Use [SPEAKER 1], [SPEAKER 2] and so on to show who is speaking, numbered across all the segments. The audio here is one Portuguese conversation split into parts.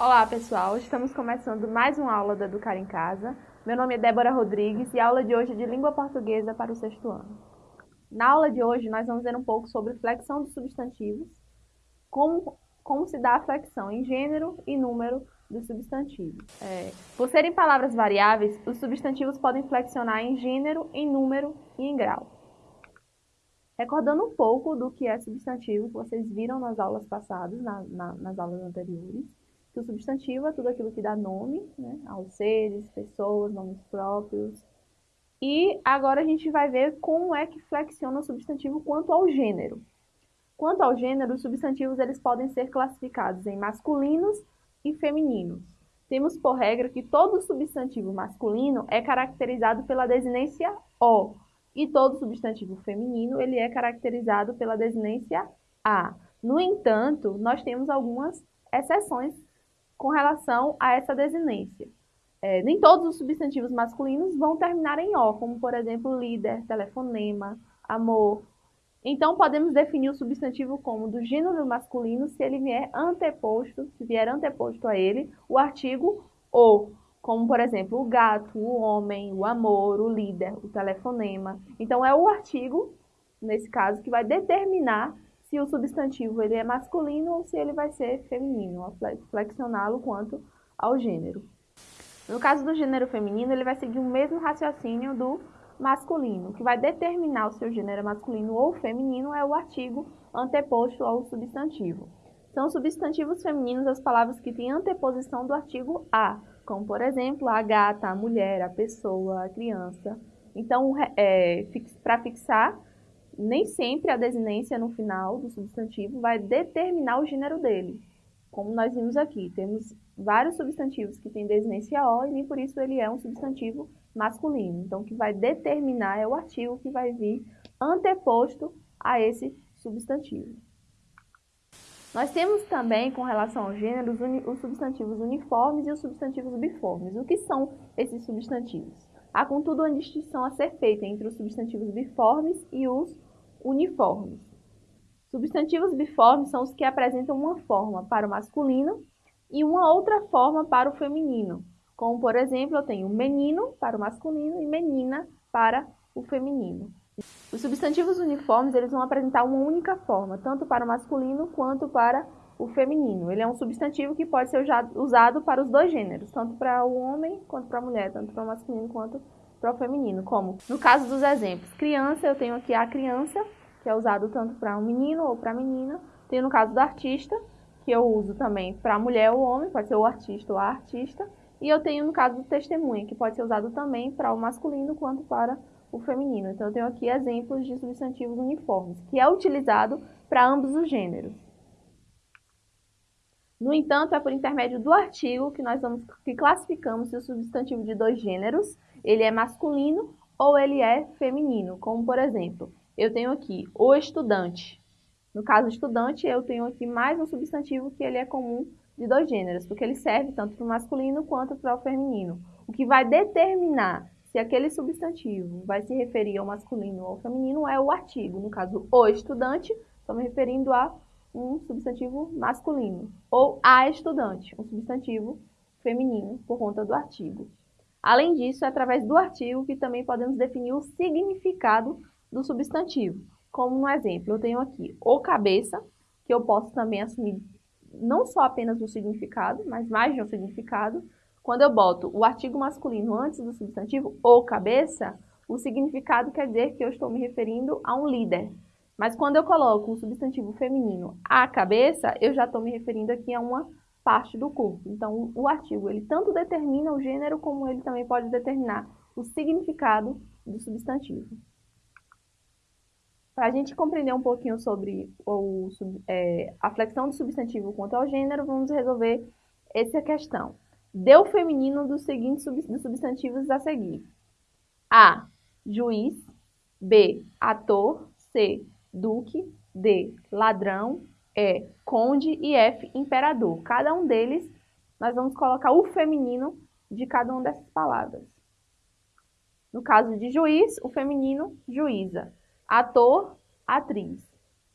[SPEAKER 1] Olá pessoal, estamos começando mais uma aula da Educar em Casa. Meu nome é Débora Rodrigues e a aula de hoje é de Língua Portuguesa para o sexto ano. Na aula de hoje nós vamos ver um pouco sobre flexão dos substantivos, como, como se dá a flexão em gênero e número dos substantivos. É, por serem palavras variáveis, os substantivos podem flexionar em gênero, em número e em grau. Recordando um pouco do que é substantivo, que vocês viram nas aulas passadas, na, na, nas aulas anteriores, que o substantivo é tudo aquilo que dá nome né, aos seres, pessoas, nomes próprios. E agora a gente vai ver como é que flexiona o substantivo quanto ao gênero. Quanto ao gênero, os substantivos eles podem ser classificados em masculinos e femininos. Temos por regra que todo substantivo masculino é caracterizado pela desinência O, e todo substantivo feminino ele é caracterizado pela desinência A. No entanto, nós temos algumas exceções com relação a essa desinência. É, nem todos os substantivos masculinos vão terminar em O, como por exemplo líder, telefonema, amor. Então podemos definir o substantivo como do gênero masculino se ele vier anteposto, se vier anteposto a ele, o artigo o, como por exemplo o gato, o homem, o amor, o líder, o telefonema. Então é o artigo, nesse caso, que vai determinar se o substantivo ele é masculino ou se ele vai ser feminino, flexioná-lo quanto ao gênero. No caso do gênero feminino, ele vai seguir o mesmo raciocínio do masculino, que vai determinar o seu gênero masculino ou feminino é o artigo anteposto ao substantivo. São substantivos femininos as palavras que têm anteposição do artigo a, como por exemplo a gata, a mulher, a pessoa, a criança. Então, é, para fixar nem sempre a desinência no final do substantivo vai determinar o gênero dele. Como nós vimos aqui, temos vários substantivos que têm desinência O e nem por isso ele é um substantivo masculino. Então, o que vai determinar é o artigo que vai vir anteposto a esse substantivo. Nós temos também, com relação ao gênero, os substantivos uniformes e os substantivos biformes. O que são esses substantivos? Há, contudo, uma distinção a ser feita entre os substantivos biformes e os uniformes. Substantivos biformes são os que apresentam uma forma para o masculino e uma outra forma para o feminino. Como, por exemplo, eu tenho menino para o masculino e menina para o feminino. Os substantivos uniformes eles vão apresentar uma única forma, tanto para o masculino quanto para o feminino. Ele é um substantivo que pode ser usado para os dois gêneros, tanto para o homem quanto para a mulher, tanto para o masculino quanto para o feminino, como no caso dos exemplos, criança, eu tenho aqui a criança, que é usado tanto para um menino ou para menina. Tenho no caso do artista, que eu uso também para mulher ou homem, pode ser o artista ou a artista. E eu tenho no caso do testemunha, que pode ser usado também para o masculino quanto para o feminino. Então eu tenho aqui exemplos de substantivos uniformes, que é utilizado para ambos os gêneros. No entanto, é por intermédio do artigo que nós vamos que classificamos se o substantivo de dois gêneros ele é masculino ou ele é feminino. Como, por exemplo, eu tenho aqui o estudante. No caso estudante, eu tenho aqui mais um substantivo que ele é comum de dois gêneros, porque ele serve tanto para o masculino quanto para o feminino. O que vai determinar se aquele substantivo vai se referir ao masculino ou ao feminino é o artigo. No caso, o estudante, estou me referindo a um substantivo masculino. Ou a estudante, um substantivo feminino, por conta do artigo. Além disso, é através do artigo que também podemos definir o significado do substantivo. Como no exemplo, eu tenho aqui o cabeça, que eu posso também assumir não só apenas o significado, mas mais de um significado. Quando eu boto o artigo masculino antes do substantivo, o cabeça, o significado quer dizer que eu estou me referindo a um líder, mas quando eu coloco o substantivo feminino a cabeça, eu já estou me referindo aqui a uma parte do corpo. Então, o artigo, ele tanto determina o gênero, como ele também pode determinar o significado do substantivo. Para a gente compreender um pouquinho sobre o, é, a flexão do substantivo quanto ao gênero, vamos resolver essa questão. O feminino dos seguintes dos substantivos a seguir. A. Juiz. B. Ator. C duque, D, ladrão, E, conde e F, imperador. Cada um deles, nós vamos colocar o feminino de cada uma dessas palavras. No caso de juiz, o feminino, juíza. Ator, atriz.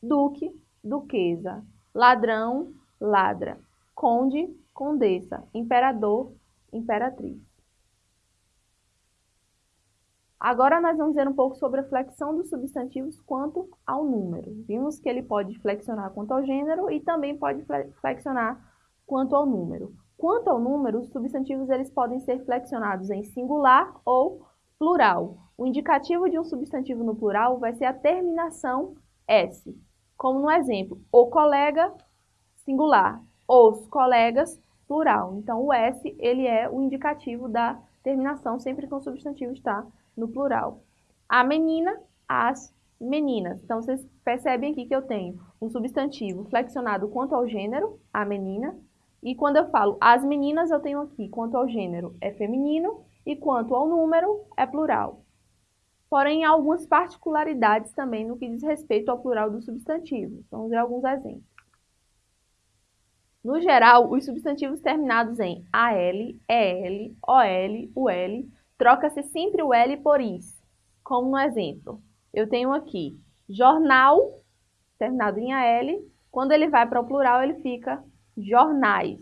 [SPEAKER 1] Duque, duquesa. Ladrão, ladra. conde, condessa, imperador, imperatriz. Agora nós vamos ver um pouco sobre a flexão dos substantivos quanto ao número. Vimos que ele pode flexionar quanto ao gênero e também pode flexionar quanto ao número. Quanto ao número, os substantivos eles podem ser flexionados em singular ou plural. O indicativo de um substantivo no plural vai ser a terminação S, como no exemplo, o colega, singular, os colegas, plural. Então, o S ele é o indicativo da terminação sempre que o substantivo está no plural. A menina, as meninas. Então, vocês percebem aqui que eu tenho um substantivo flexionado quanto ao gênero, a menina, e quando eu falo as meninas, eu tenho aqui quanto ao gênero é feminino e quanto ao número é plural. Porém, há algumas particularidades também no que diz respeito ao plural dos substantivos. Vamos ver alguns exemplos. No geral, os substantivos terminados em AL, EL, OL, UL troca-se sempre o L por is. Como no exemplo, eu tenho aqui jornal, terminado em AL, quando ele vai para o plural, ele fica jornais.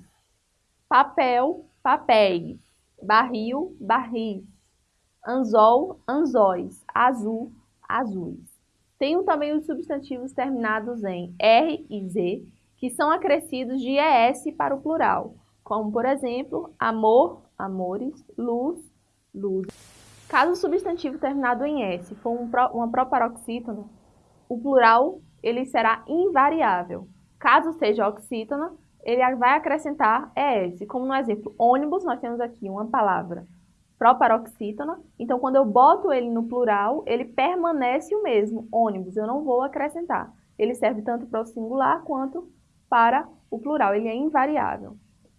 [SPEAKER 1] Papel, papéis. Barril, barris. Anzol, anzóis. Azul, azuis. Tenho também os substantivos terminados em R e Z, que são acrescidos de ES para o plural, como, por exemplo, amor, amores, luz, luz. Caso o substantivo terminado em S for um pro, uma proparoxítona, o plural ele será invariável. Caso seja oxítona, ele vai acrescentar ES. Como no exemplo ônibus, nós temos aqui uma palavra proparoxítona. Então, quando eu boto ele no plural, ele permanece o mesmo, ônibus. Eu não vou acrescentar. Ele serve tanto para o singular quanto para o plural. Ele é invariável.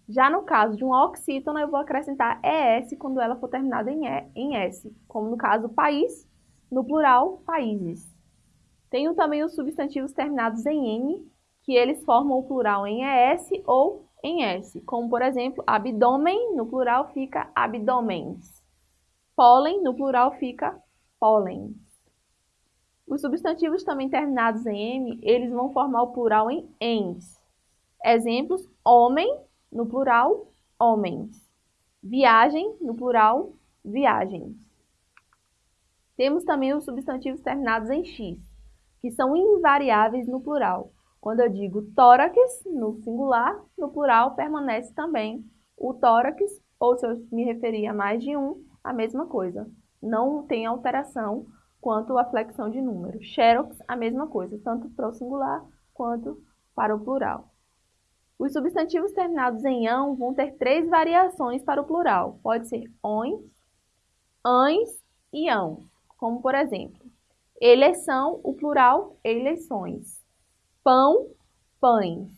[SPEAKER 1] Já no caso de uma oxítona, eu vou acrescentar ES quando ela for terminada em, e, em S, como no caso país, no plural, países. Tenho também os substantivos terminados em N, que eles formam o plural em ES ou em S, como por exemplo, abdômen, no plural fica abdômens. Pólen, no plural fica pólen. Os substantivos também terminados em M, eles vão formar o plural em ens. Exemplos, homem, no plural, homens. Viagem, no plural, viagens. Temos também os substantivos terminados em x, que são invariáveis no plural. Quando eu digo tórax, no singular, no plural permanece também o tórax, ou se eu me referir a mais de um, a mesma coisa. Não tem alteração quanto à flexão de número. Xerox, a mesma coisa, tanto para o singular quanto para o plural. Os substantivos terminados em ão vão ter três variações para o plural. Pode ser ões, ães e ão. Como, por exemplo, eleição, o plural, eleições. Pão, pães.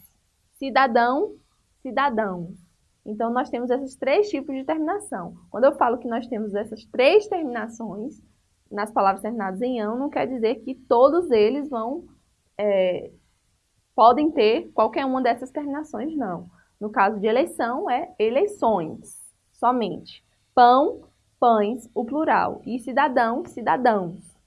[SPEAKER 1] Cidadão, cidadãos. Então, nós temos esses três tipos de terminação. Quando eu falo que nós temos essas três terminações nas palavras terminadas em ão, não quer dizer que todos eles vão é, podem ter qualquer uma dessas terminações, não. No caso de eleição, é eleições, somente. Pão, pães, o plural. E cidadão, cidadãos.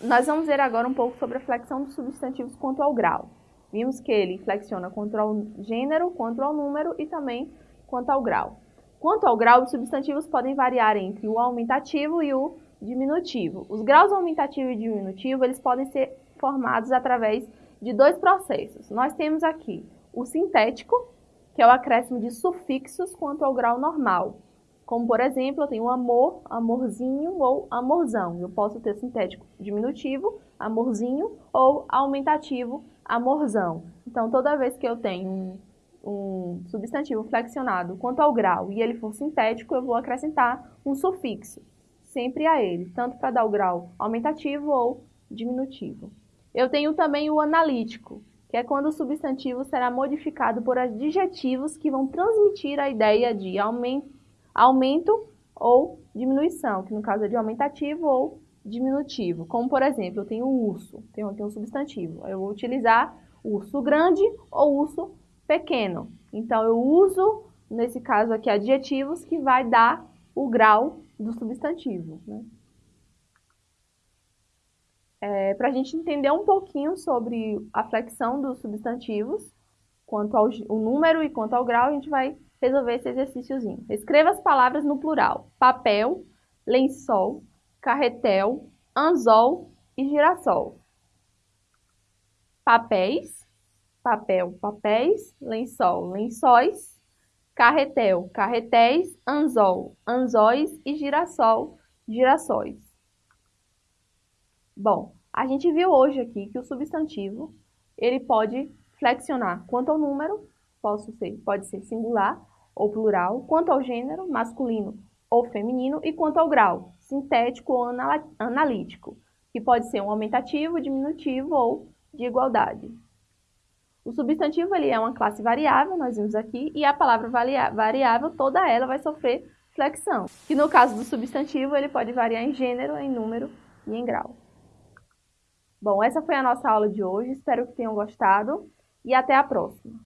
[SPEAKER 1] Nós vamos ver agora um pouco sobre a flexão dos substantivos quanto ao grau. Vimos que ele flexiona quanto ao gênero, quanto ao número e também quanto ao grau. Quanto ao grau, os substantivos podem variar entre o aumentativo e o diminutivo. Os graus aumentativo e diminutivo, eles podem ser formados através de dois processos. Nós temos aqui o sintético, que é o acréscimo de sufixos quanto ao grau normal. Como, por exemplo, eu tenho amor, amorzinho ou amorzão. Eu posso ter sintético diminutivo, amorzinho, ou aumentativo, amorzão. Então, toda vez que eu tenho um, substantivo flexionado quanto ao grau e ele for sintético, eu vou acrescentar um sufixo, sempre a ele, tanto para dar o grau aumentativo ou diminutivo. Eu tenho também o analítico, que é quando o substantivo será modificado por adjetivos que vão transmitir a ideia de aumento ou diminuição, que no caso é de aumentativo ou diminutivo. Como, por exemplo, eu tenho urso, tenho aqui um substantivo. Eu vou utilizar urso grande ou urso pequeno. Então, eu uso, nesse caso aqui, adjetivos que vai dar o grau do substantivo. Né? É, para a gente entender um pouquinho sobre a flexão dos substantivos, quanto ao o número e quanto ao grau, a gente vai resolver esse exercíciozinho. Escreva as palavras no plural. Papel, lençol, carretel, anzol e girassol. Papéis, papel, papéis, lençol, lençóis, carretel, carretéis, anzol, anzóis e girassol, girassóis. Bom, a gente viu hoje aqui que o substantivo ele pode flexionar quanto ao número, posso ser, pode ser singular ou plural, quanto ao gênero, masculino ou feminino, e quanto ao grau, sintético ou analítico, que pode ser um aumentativo, diminutivo ou de igualdade. O substantivo ele é uma classe variável, nós vimos aqui, e a palavra variável, toda ela vai sofrer flexão, que no caso do substantivo ele pode variar em gênero, em número e em grau. Bom, essa foi a nossa aula de hoje, espero que tenham gostado e até a próxima.